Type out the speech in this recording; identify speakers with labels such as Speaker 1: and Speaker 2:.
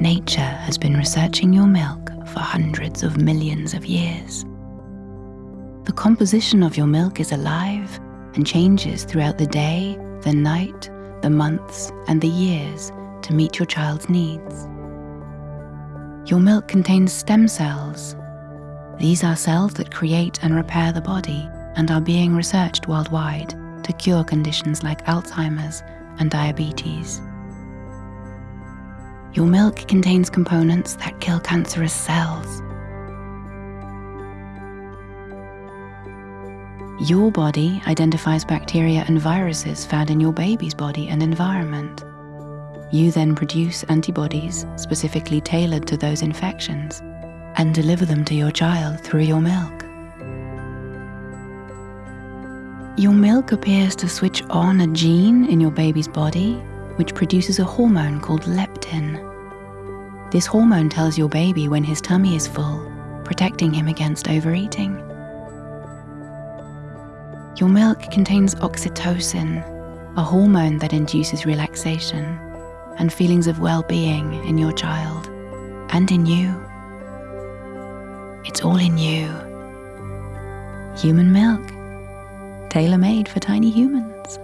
Speaker 1: Nature has been researching your milk for hundreds of millions of years. The composition of your milk is alive and changes throughout the day, the night, the months, and the years to meet your child's needs. Your milk contains stem cells. These are cells that create and repair the body and are being researched worldwide to cure conditions like Alzheimer's and diabetes. Your milk contains components that kill cancerous cells. Your body identifies bacteria and viruses found in your baby's body and environment. You then produce antibodies specifically tailored to those infections and deliver them to your child through your milk. Your milk appears to switch on a gene in your baby's body which produces a hormone called leptin. This hormone tells your baby when his tummy is full, protecting him against overeating. Your milk contains oxytocin, a hormone that induces relaxation and feelings of well being in your child and in you. It's all in you. Human milk, tailor made for tiny humans.